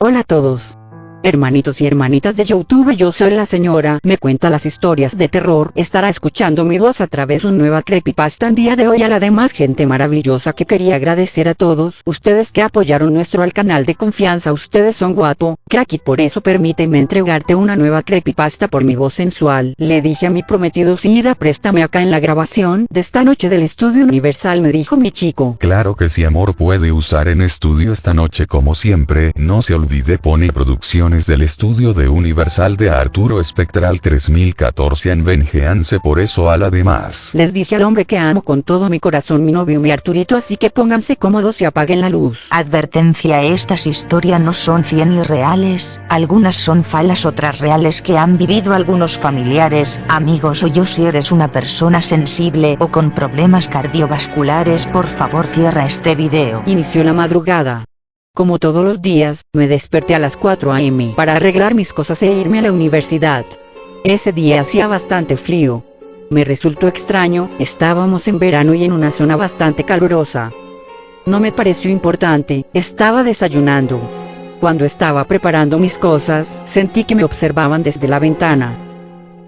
Hola a todos. Hermanitos y hermanitas de Youtube yo soy la señora, me cuenta las historias de terror, estará escuchando mi voz a través de un nueva creepypasta en día de hoy a la demás gente maravillosa que quería agradecer a todos, ustedes que apoyaron nuestro al canal de confianza ustedes son guapo, crack y por eso permíteme entregarte una nueva creepypasta por mi voz sensual, le dije a mi prometido Sida préstame acá en la grabación de esta noche del estudio universal me dijo mi chico. Claro que sí amor puede usar en estudio esta noche como siempre, no se olvide pone producción del estudio de Universal de Arturo Spectral 3014 en Vengeance por eso a la demás. Les dije al hombre que amo con todo mi corazón mi novio mi Arturito así que pónganse cómodos y apaguen la luz. Advertencia estas historias no son 100 y reales, algunas son falas otras reales que han vivido algunos familiares, amigos o yo si eres una persona sensible o con problemas cardiovasculares por favor cierra este video. Inició la madrugada. Como todos los días, me desperté a las 4 am para arreglar mis cosas e irme a la universidad. Ese día hacía bastante frío. Me resultó extraño, estábamos en verano y en una zona bastante calurosa. No me pareció importante, estaba desayunando. Cuando estaba preparando mis cosas, sentí que me observaban desde la ventana.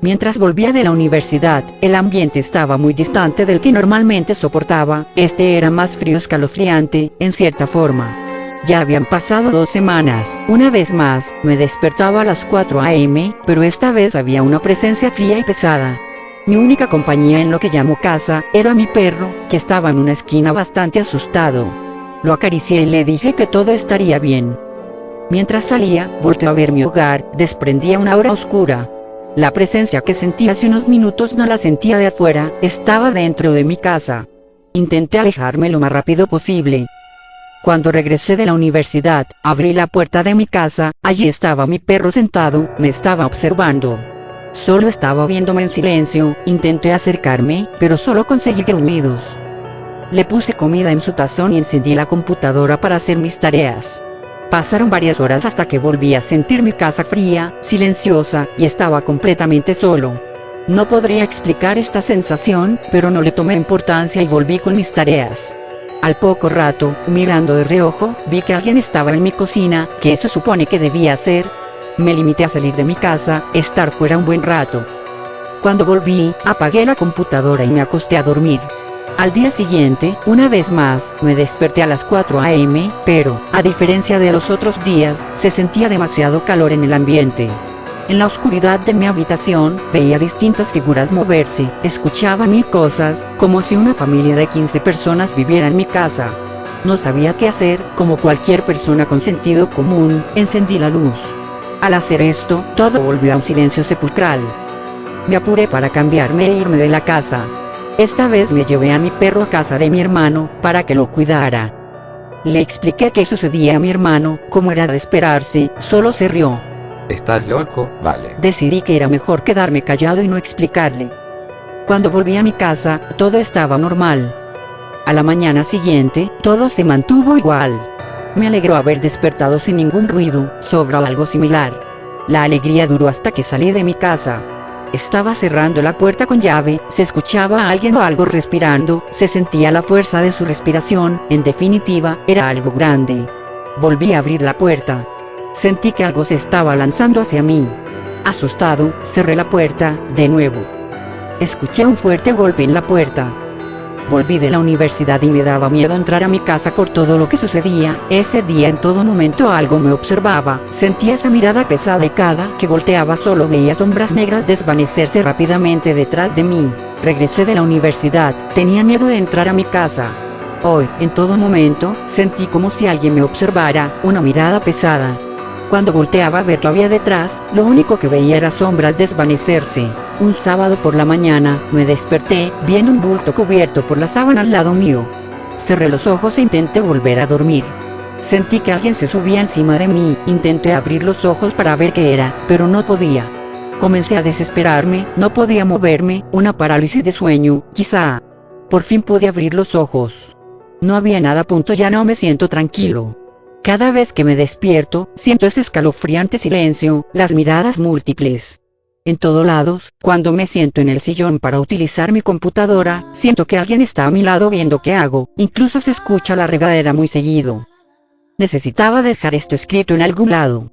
Mientras volvía de la universidad, el ambiente estaba muy distante del que normalmente soportaba, este era más frío escalofriante, en cierta forma. Ya habían pasado dos semanas, una vez más, me despertaba a las 4 am, pero esta vez había una presencia fría y pesada. Mi única compañía en lo que llamo casa, era mi perro, que estaba en una esquina bastante asustado. Lo acaricié y le dije que todo estaría bien. Mientras salía, volteó a ver mi hogar, desprendía una aura oscura. La presencia que sentí hace unos minutos no la sentía de afuera, estaba dentro de mi casa. Intenté alejarme lo más rápido posible, cuando regresé de la universidad, abrí la puerta de mi casa, allí estaba mi perro sentado, me estaba observando. Solo estaba viéndome en silencio, intenté acercarme, pero solo conseguí gruñidos. Le puse comida en su tazón y encendí la computadora para hacer mis tareas. Pasaron varias horas hasta que volví a sentir mi casa fría, silenciosa, y estaba completamente solo. No podría explicar esta sensación, pero no le tomé importancia y volví con mis tareas. Al poco rato, mirando de reojo, vi que alguien estaba en mi cocina, que eso supone que debía hacer. Me limité a salir de mi casa, estar fuera un buen rato. Cuando volví, apagué la computadora y me acosté a dormir. Al día siguiente, una vez más, me desperté a las 4 am, pero, a diferencia de los otros días, se sentía demasiado calor en el ambiente. En la oscuridad de mi habitación, veía distintas figuras moverse, escuchaba mil cosas, como si una familia de 15 personas viviera en mi casa. No sabía qué hacer, como cualquier persona con sentido común, encendí la luz. Al hacer esto, todo volvió a un silencio sepulcral. Me apuré para cambiarme e irme de la casa. Esta vez me llevé a mi perro a casa de mi hermano, para que lo cuidara. Le expliqué qué sucedía a mi hermano, como era de esperarse, solo se rió. ¿Estás loco? Vale. Decidí que era mejor quedarme callado y no explicarle. Cuando volví a mi casa, todo estaba normal. A la mañana siguiente, todo se mantuvo igual. Me alegró haber despertado sin ningún ruido, sobre algo similar. La alegría duró hasta que salí de mi casa. Estaba cerrando la puerta con llave, se escuchaba a alguien o algo respirando, se sentía la fuerza de su respiración, en definitiva, era algo grande. Volví a abrir la puerta. Sentí que algo se estaba lanzando hacia mí. Asustado, cerré la puerta, de nuevo. Escuché un fuerte golpe en la puerta. Volví de la universidad y me daba miedo entrar a mi casa por todo lo que sucedía. Ese día en todo momento algo me observaba. Sentía esa mirada pesada y cada que volteaba solo veía sombras negras desvanecerse rápidamente detrás de mí. Regresé de la universidad, tenía miedo de entrar a mi casa. Hoy, en todo momento, sentí como si alguien me observara, una mirada pesada. Cuando volteaba a ver lo había detrás, lo único que veía era sombras desvanecerse. Un sábado por la mañana, me desperté, viendo un bulto cubierto por la sábana al lado mío. Cerré los ojos e intenté volver a dormir. Sentí que alguien se subía encima de mí, intenté abrir los ojos para ver qué era, pero no podía. Comencé a desesperarme, no podía moverme, una parálisis de sueño, quizá. Por fin pude abrir los ojos. No había nada, punto ya no me siento tranquilo. Cada vez que me despierto, siento ese escalofriante silencio, las miradas múltiples. En todos lados, cuando me siento en el sillón para utilizar mi computadora, siento que alguien está a mi lado viendo qué hago, incluso se escucha la regadera muy seguido. Necesitaba dejar esto escrito en algún lado.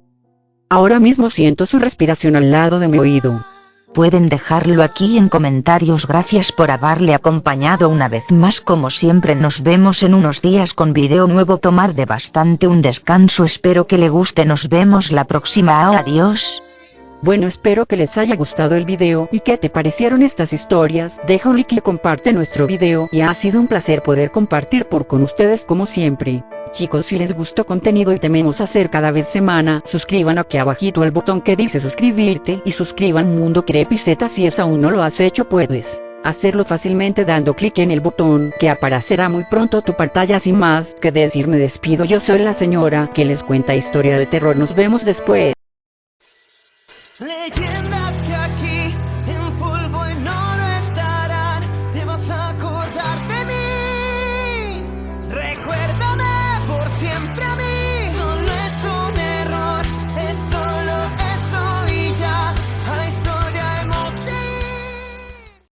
Ahora mismo siento su respiración al lado de mi oído. Pueden dejarlo aquí en comentarios. Gracias por haberle acompañado una vez más. Como siempre nos vemos en unos días con video nuevo. Tomar de bastante un descanso. Espero que le guste. Nos vemos la próxima. Adiós. Bueno espero que les haya gustado el video y que te parecieron estas historias, deja un like y comparte nuestro video y ha sido un placer poder compartir por con ustedes como siempre. Chicos si les gustó contenido y tememos hacer cada vez semana, suscriban aquí abajito el botón que dice suscribirte y suscriban Mundo Crepiceta si es aún no lo has hecho puedes hacerlo fácilmente dando clic en el botón que aparecerá muy pronto tu pantalla sin más que decir me despido yo soy la señora que les cuenta historia de terror nos vemos después. Leyendas que aquí